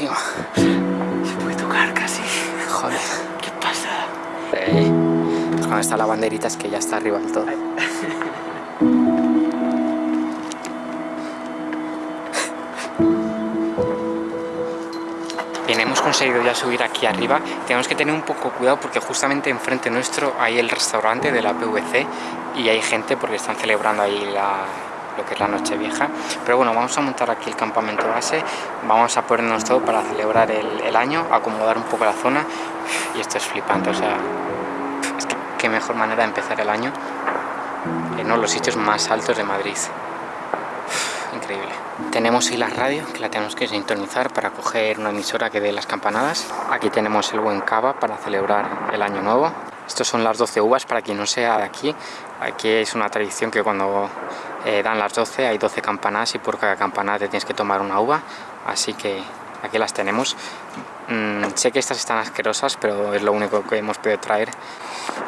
Se puede tocar casi. Joder. ¿Qué pasa? Eh, pues cuando está la banderita es que ya está arriba del todo. Conseguido ya subir aquí arriba. Tenemos que tener un poco cuidado porque justamente enfrente nuestro hay el restaurante de la PVC y hay gente porque están celebrando ahí la, lo que es la noche vieja pero bueno vamos a montar aquí el campamento base vamos a ponernos todo para celebrar el, año acomodar un poco la zona y esto es flipante o sea es que qué mejor manera de empezar el año en uno de los sitios más altos de Madrid increíble tenemos la radio que la tenemos que sintonizar para coger una emisora que dé las campanadas aquí tenemos el buen cava para celebrar el año nuevo estos son las 12 uvas para quien no sea de aquí aquí es una tradición que cuando eh, dan las 12, hay 12 campanadas y por cada campanada te tienes que tomar una uva, así que aquí las tenemos. Mm, sé que estas están asquerosas, pero es lo único que hemos podido traer.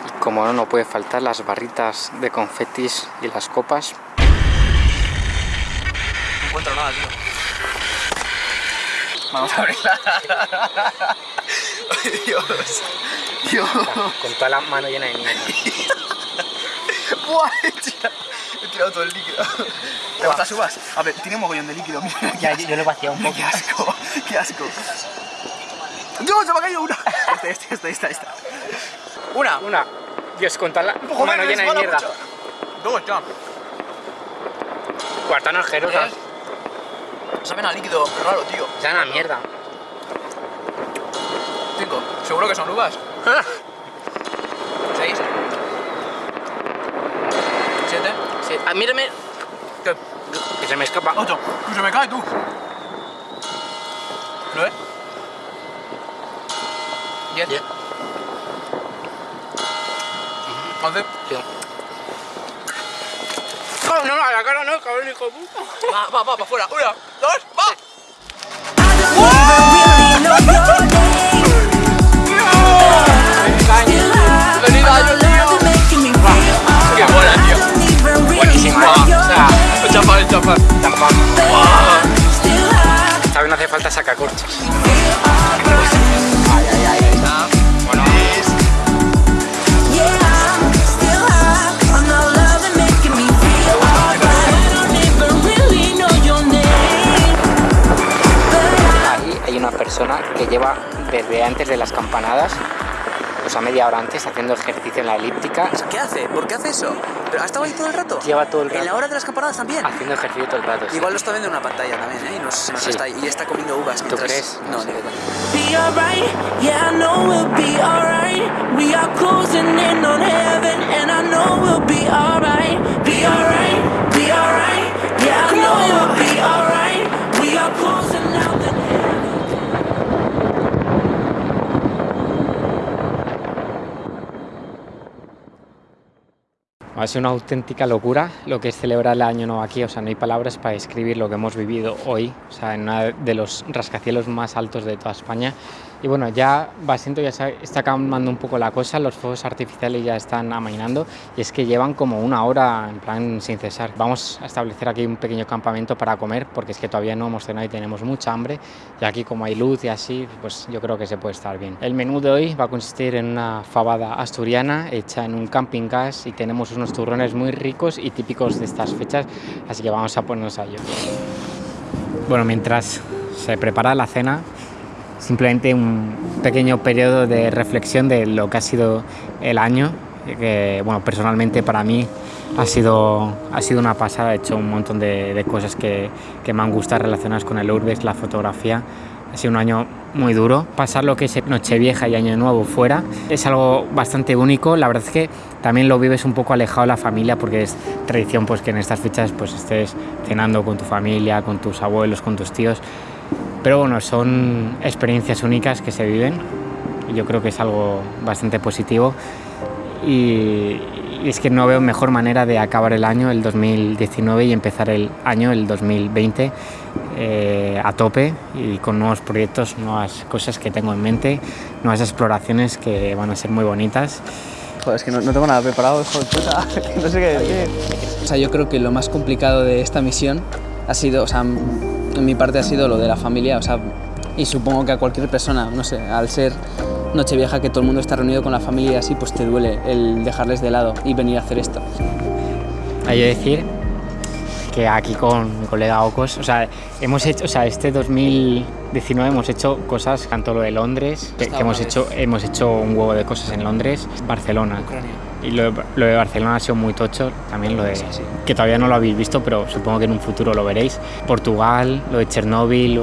Y como no, no puede faltar las barritas de confetis y las copas. No encuentro nada, tío. Vamos a abrirla. Dios. Dios. Con toda la mano llena de mierda. Buah, He tirado todo el líquido. ¿Te gustas subas? A ver, tiene un mogollón de líquido, mira. Ya, yo, yo lo he vaciado un poco. Qué asco, qué asco. ¡Dios, se me ha caído una! Este, este, este, esta, esta. Una. Una. Dios, con toda la mano llena de mierda. mucho. Dos, ya. Cuartano asquerosa. Saben a líquido raro, tío. Ya una mierda. Cinco. ¿Seguro que son uvas? Seis. Siete. Sí. Ah, mírame. ¿Qué? Que se me escapa. Ocho. ¡Que se me cae, tú! ¿Nueve? Diez. Diez. Once. Sí. No, no, a la cara no, cabrón, hijo de puta. Va, va, va, para afuera. Una, persona que lleva desde antes de las campanadas, o pues a media hora antes haciendo ejercicio en la elíptica. ¿Qué hace? ¿Por qué hace eso? ¿Pero ha estado ahí todo el rato? Lleva todo el rato. ¿En la hora de las campanadas también? Haciendo ejercicio todo el rato. sí. Igual lo está viendo en una pantalla también, ¿eh? Y, nos, nos Sí. está, y está comiendo uvas mientras... crees? No, No coña. be alright. Yeah, I know we'll be alright. Ha sido una auténtica locura lo que es celebrar el año nuevo aquí, o sea, no hay palabras para describir lo que hemos vivido hoy, o sea, en uno de los rascacielos más altos de toda España. Y bueno, ya va siendo, ya está calmando un poco la cosa, los fuegos artificiales ya están amainando y es que llevan como una hora en plan sin cesar. Vamos a establecer aquí un pequeño campamento para comer porque es que todavía no hemos cenado y tenemos mucha hambre y aquí como hay luz y así, pues yo creo que se puede estar bien. El menú de hoy va a consistir en una fabada asturiana hecha en un camping gas y tenemos unos turrones muy ricos y típicos de estas fechas, así que vamos a ponernos a ello. Bueno, mientras se prepara la cena, simplemente un pequeño periodo de reflexión de lo que ha sido el año, que bueno, personalmente para mí ha sido, ha sido una pasada, he hecho un montón de, cosas que, que me han gustado relacionadas con el urbex, la fotografía. Ha sido un año muy duro. Pasar lo que es Nochevieja y Año Nuevo fuera es algo bastante único. La verdad es que también lo vives un poco alejado de la familia porque es tradición pues, que en estas fechas pues, estés cenando con tu familia, con tus abuelos, con tus tíos. Pero bueno, son experiencias únicas que se viven yo creo que es algo bastante positivo y, y es que no veo mejor manera de acabar el año, el 2019, y empezar el año, el 2020, eh, a tope y con nuevos proyectos, nuevas cosas que tengo en mente, nuevas exploraciones que van a ser muy bonitas. Joder, es que no, no tengo nada preparado, hijo de puta. no sé qué decir. O sea, yo creo que lo más complicado de esta misión ha sido, o sea, en mi parte ha sido lo de la familia, o sea, y supongo que a cualquier persona, no sé, al ser Nochevieja que todo el mundo está reunido con la familia y así, pues te duele el dejarles de lado y venir a hacer esto. Hay que decir que aquí con mi colega Ocos, o sea, hemos hecho, o sea, este 2019 hemos hecho cosas, tanto lo de Londres, que, que hemos hecho, hemos hecho un huevo de cosas en Londres, Barcelona. Ucrania. Y lo lo de Barcelona ha sido muy tocho, también lo de, Sí, sí. que todavía no lo habéis visto, pero supongo que en un futuro lo veréis. Portugal, lo de Chernóbil,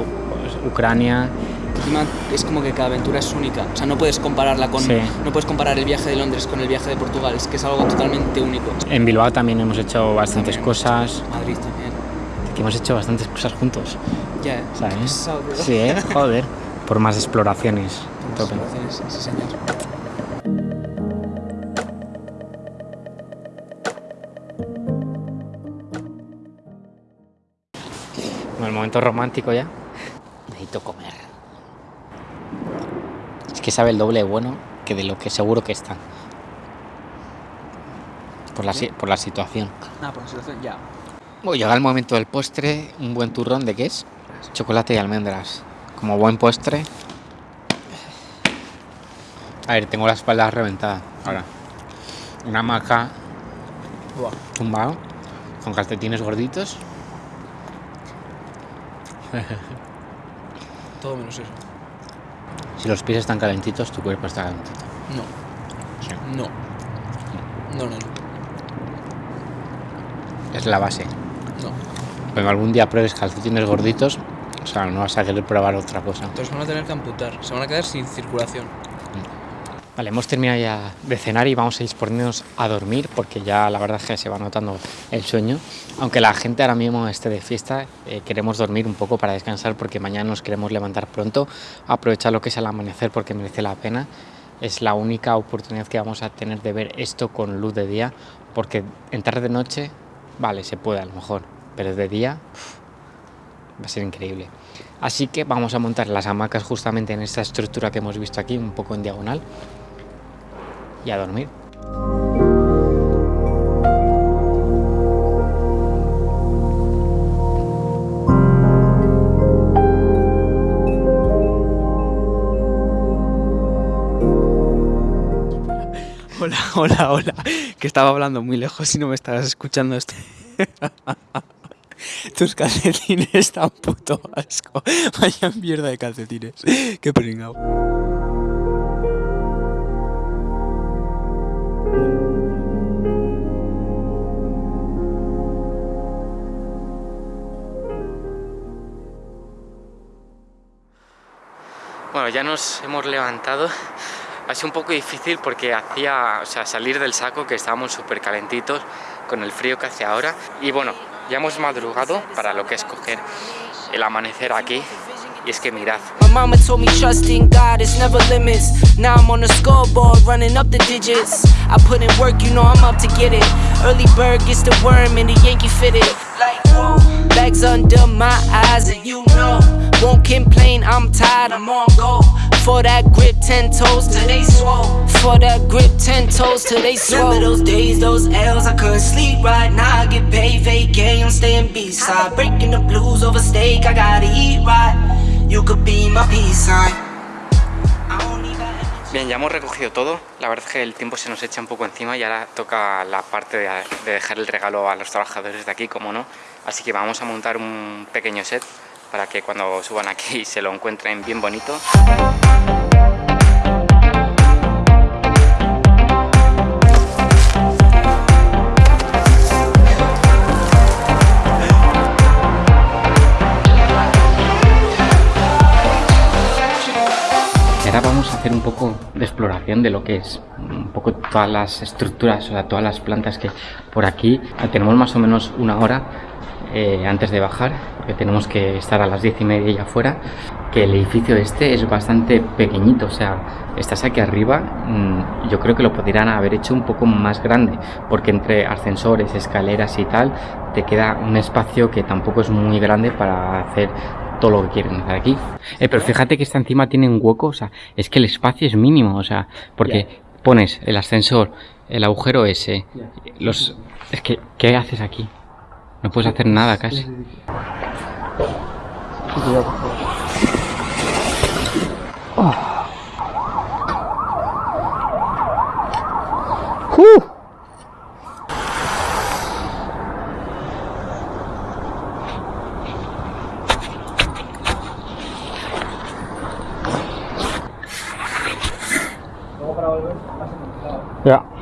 Ucrania, Encima es como que cada aventura es única, o sea, no puedes compararla con, Sí. no puedes comparar el viaje de Londres con el viaje de Portugal, es que es algo totalmente único. en Bilbao también hemos hecho bastantes También, cosas, Madrid también. que hemos hecho bastantes cosas juntos, Ya, ¿eh? ¿sabes? Pesado. Sí, ¿eh? joder, por más exploraciones. Tope. Sí, sí, señor. Bueno, el momento romántico ya. Necesito comer. Es que sabe el doble de bueno que de lo que seguro que está. Por la, por la situación. Ah, por la situación, ya. Bueno, llega el momento del postre, un buen turrón de qué es? Chocolate y almendras. Como buen postre. A ver, tengo la espalda reventada. Ahora, una maca tumbado, con calcetines gorditos. Todo menos eso. Si los pies están calentitos, tu cuerpo está calentito. No, Sí. no. No, no, no. Es la base. no. Cuando algún día pruebes calcetines gorditos, o sea, no vas a querer probar otra cosa. Entonces van a tener que amputar, se van a quedar sin circulación. Vale, hemos terminado ya de cenar y vamos a disponernos a dormir porque ya la verdad es que se va notando el sueño. Aunque la gente ahora mismo esté de fiesta, eh, queremos dormir un poco para descansar porque mañana nos queremos levantar pronto, aprovechar lo que es el amanecer porque merece la pena. Es la única oportunidad que vamos a tener de ver esto con luz de día porque en tarde de noche, vale, se puede a lo mejor, pero de día va a ser increíble. Así que vamos a montar las hamacas justamente en esta estructura que hemos visto aquí, un poco en diagonal y a dormir. Hola, hola, hola. Que estaba hablando muy lejos y no me estabas escuchando esto. Tus calcetines tan puto asco. Vaya mierda de calcetines. Qué pringao. Ya nos hemos levantado. Ha sido un poco difícil porque hacía, salir del saco, que estábamos súper calentitos con el frío que hace ahora. Y bueno, ya hemos madrugado para lo que es coger el amanecer aquí. Y es que mirad, Won't complain, I'm tired, I'm on go. For that grip, ten toes till they swole. For that grip, ten toes till they swole. Remember those days, those L's, I couldn't sleep right now. I get paid, vacay, I'm staying B-side. Breaking the blues over steak, I gotta eat right. You could be my peace sign. Bien, ya hemos recogido todo. La verdad es que el tiempo se nos echa un poco encima y ahora toca la parte de, de dejar el regalo a los trabajadores de aquí, como no. Así que vamos a montar un pequeño set para que cuando suban aquí se lo encuentren bien bonito. Ahora vamos a hacer un poco de exploración de lo que es un poco todas las estructuras, o sea, todas las plantas que por aquí tenemos más o menos una hora eh, antes de bajar, porque tenemos que estar a las diez y media ya afuera, que el edificio este es bastante pequeñito, o sea, estás aquí arriba, mm, yo creo que lo podrían haber hecho un poco más grande, porque entre ascensores, escaleras y tal, te queda un espacio que tampoco es muy grande para hacer todo lo que quieren hacer aquí. Eh, pero fíjate que esta encima tiene un hueco, o sea, es que el espacio es mínimo, o sea, porque pones el ascensor, el agujero ese, los... Es que, ¿qué haces aquí? No puedes hacer nada casi. Ya. Vamos a bajar ya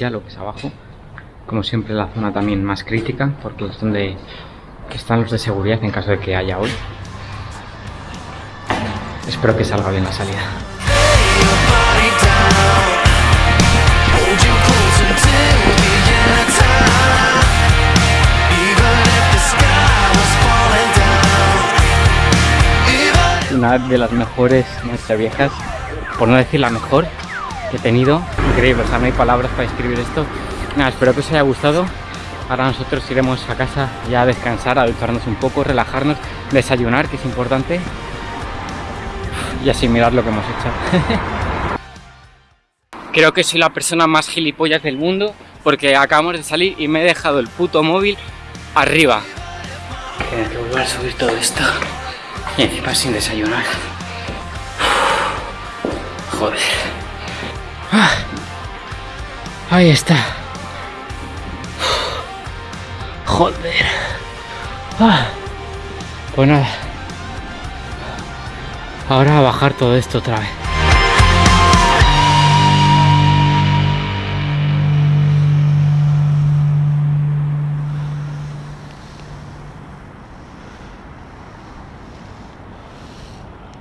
lo que es abajo. Como siempre la zona también más crítica, porque es donde están los de seguridad en caso de que haya hoy. Espero que salga bien la salida. Una de las mejores noches viejas, por no decir la mejor que he tenido. Increíble, o sea, no hay palabras para describir esto. Nada, espero que os haya gustado. Ahora nosotros iremos a casa ya a descansar, a ducharnos un poco, relajarnos, desayunar, que es importante. Y así mirar lo que hemos hecho. Creo que soy la persona más gilipollas del mundo porque acabamos de salir y me he dejado el puto móvil arriba. Que volver a subir todo esto y encima sin desayunar. Joder. Ah. Ahí está. Joder. Ah. Pues nada. Ahora a bajar todo esto otra vez.